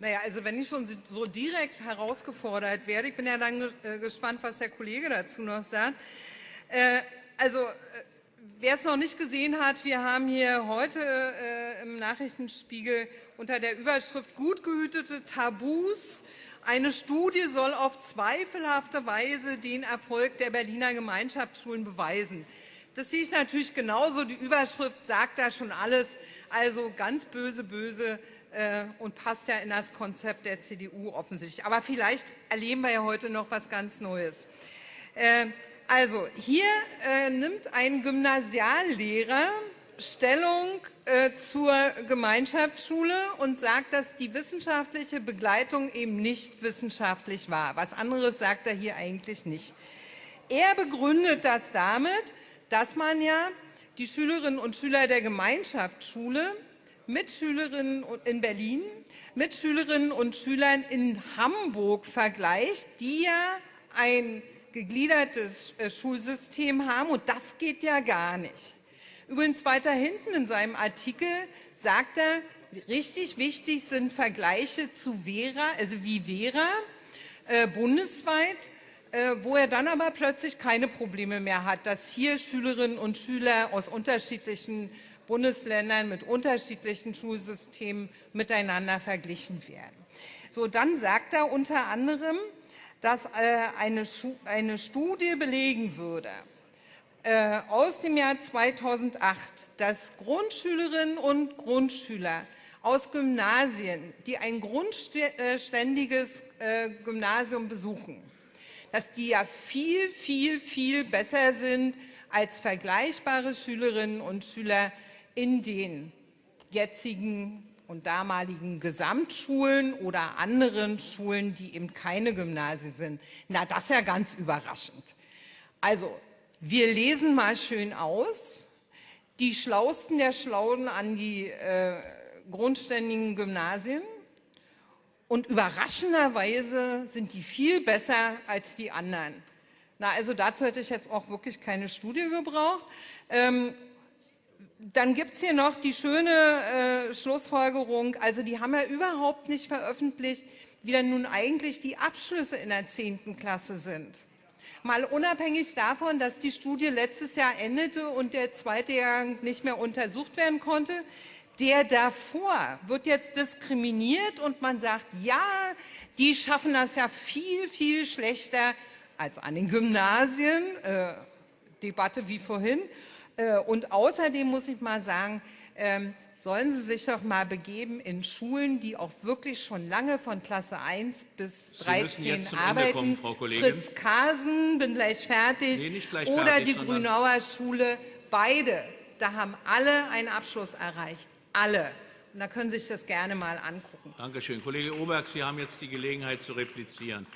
Naja, also wenn ich schon so direkt herausgefordert werde, ich bin ja dann äh, gespannt, was der Kollege dazu noch sagt. Äh, also äh, wer es noch nicht gesehen hat, wir haben hier heute im Nachrichtenspiegel unter der Überschrift Gut gehütete Tabus eine Studie soll auf zweifelhafte Weise den Erfolg der Berliner Gemeinschaftsschulen beweisen. Das sehe ich natürlich genauso. Die Überschrift sagt da schon alles. Also ganz böse, böse äh, und passt ja in das Konzept der CDU offensichtlich. Aber vielleicht erleben wir ja heute noch was ganz Neues. Äh, also hier äh, nimmt ein Gymnasiallehrer Stellung äh, zur Gemeinschaftsschule und sagt, dass die wissenschaftliche Begleitung eben nicht wissenschaftlich war. Was anderes sagt er hier eigentlich nicht. Er begründet das damit, dass man ja die Schülerinnen und Schüler der Gemeinschaftsschule mit Schülerinnen in Berlin, mit Schülerinnen und Schülern in Hamburg vergleicht, die ja ein gegliedertes äh, Schulsystem haben. Und das geht ja gar nicht. Übrigens weiter hinten in seinem Artikel sagt er, richtig wichtig sind Vergleiche zu Vera, also wie Vera, äh, bundesweit, äh, wo er dann aber plötzlich keine Probleme mehr hat, dass hier Schülerinnen und Schüler aus unterschiedlichen Bundesländern mit unterschiedlichen Schulsystemen miteinander verglichen werden. So, dann sagt er unter anderem, dass äh, eine, Studie belegen würde, äh, aus dem Jahr 2008, dass Grundschülerinnen und Grundschüler aus Gymnasien, die ein grundständiges äh, Gymnasium besuchen, dass die ja viel, viel, viel besser sind als vergleichbare Schülerinnen und Schüler in den jetzigen und damaligen Gesamtschulen oder anderen Schulen, die eben keine Gymnasien sind. Na, das ist ja ganz überraschend. Also, wir lesen mal schön aus. Die Schlausten der Schlauen an die äh, grundständigen Gymnasien. Und überraschenderweise sind die viel besser als die anderen. Na, also dazu hätte ich jetzt auch wirklich keine Studie gebraucht. Ähm, dann gibt es hier noch die schöne äh, Schlussfolgerung, also die haben ja überhaupt nicht veröffentlicht, wie dann nun eigentlich die Abschlüsse in der 10. Klasse sind. Mal unabhängig davon, dass die Studie letztes Jahr endete und der zweite Jahrgang nicht mehr untersucht werden konnte, der davor wird jetzt diskriminiert und man sagt, ja, die schaffen das ja viel, viel schlechter als an den Gymnasien. Äh, Debatte wie vorhin. Äh, und außerdem muss ich mal sagen, ähm, sollen Sie sich doch mal begeben in Schulen, die auch wirklich schon lange von Klasse 1 bis 13 arbeiten. Kommen, Frau Fritz Kasen, bin gleich fertig, nee, gleich oder fertig, die Grünauer Schule, beide, da haben alle einen Abschluss erreicht, alle. Und da können Sie sich das gerne mal angucken. Danke schön. Kollege Oberg, Sie haben jetzt die Gelegenheit zu replizieren.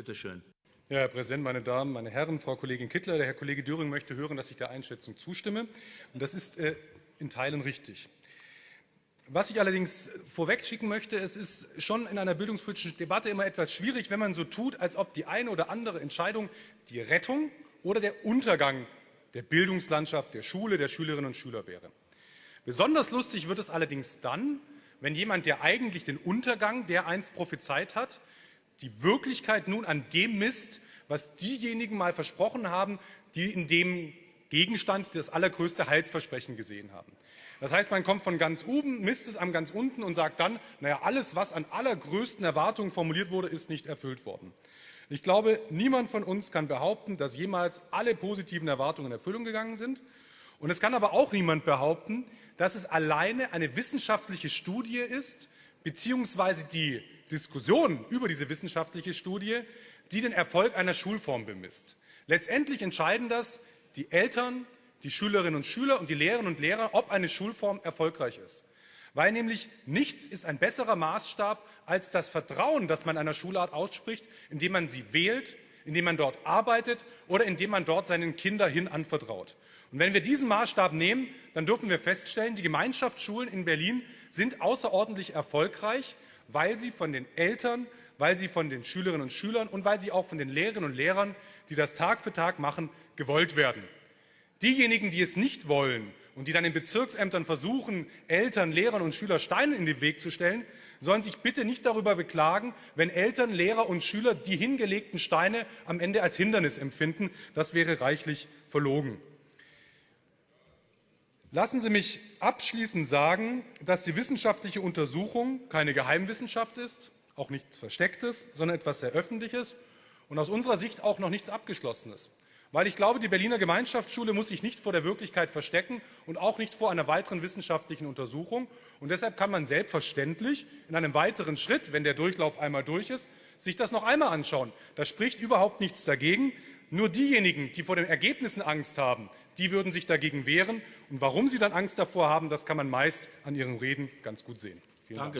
Bitte schön. Ja, Herr Präsident, meine Damen, meine Herren, Frau Kollegin Kittler, der Herr Kollege Döring möchte hören, dass ich der Einschätzung zustimme. Und das ist äh, in Teilen richtig. Was ich allerdings vorweg schicken möchte, es ist schon in einer bildungspolitischen Debatte immer etwas schwierig, wenn man so tut, als ob die eine oder andere Entscheidung die Rettung oder der Untergang der Bildungslandschaft, der Schule, der Schülerinnen und Schüler wäre. Besonders lustig wird es allerdings dann, wenn jemand, der eigentlich den Untergang der einst prophezeit hat, die Wirklichkeit nun an dem misst, was diejenigen mal versprochen haben, die in dem Gegenstand das allergrößte Heilsversprechen gesehen haben. Das heißt, man kommt von ganz oben, misst es am ganz unten und sagt dann, naja, alles, was an allergrößten Erwartungen formuliert wurde, ist nicht erfüllt worden. Ich glaube, niemand von uns kann behaupten, dass jemals alle positiven Erwartungen in Erfüllung gegangen sind. Und es kann aber auch niemand behaupten, dass es alleine eine wissenschaftliche Studie ist, beziehungsweise die Diskussion über diese wissenschaftliche Studie, die den Erfolg einer Schulform bemisst. Letztendlich entscheiden das die Eltern, die Schülerinnen und Schüler und die Lehrerinnen und Lehrer, ob eine Schulform erfolgreich ist. Weil nämlich nichts ist ein besserer Maßstab als das Vertrauen, das man einer Schulart ausspricht, indem man sie wählt, indem man dort arbeitet oder indem man dort seinen Kindern hin anvertraut. Und wenn wir diesen Maßstab nehmen, dann dürfen wir feststellen, die Gemeinschaftsschulen in Berlin sind außerordentlich erfolgreich, weil sie von den Eltern, weil sie von den Schülerinnen und Schülern und weil sie auch von den Lehrerinnen und Lehrern, die das Tag für Tag machen, gewollt werden. Diejenigen, die es nicht wollen und die dann in Bezirksämtern versuchen, Eltern, Lehrern und Schülern Steine in den Weg zu stellen, sollen sich bitte nicht darüber beklagen, wenn Eltern, Lehrer und Schüler die hingelegten Steine am Ende als Hindernis empfinden. Das wäre reichlich verlogen. Lassen Sie mich abschließend sagen, dass die wissenschaftliche Untersuchung keine Geheimwissenschaft ist, auch nichts Verstecktes, sondern etwas sehr Öffentliches und aus unserer Sicht auch noch nichts Abgeschlossenes. Weil ich glaube, die Berliner Gemeinschaftsschule muss sich nicht vor der Wirklichkeit verstecken und auch nicht vor einer weiteren wissenschaftlichen Untersuchung. Und deshalb kann man selbstverständlich in einem weiteren Schritt, wenn der Durchlauf einmal durch ist, sich das noch einmal anschauen. Da spricht überhaupt nichts dagegen. Nur diejenigen, die vor den Ergebnissen Angst haben, die würden sich dagegen wehren. Und warum sie dann Angst davor haben, das kann man meist an ihren Reden ganz gut sehen. Danke.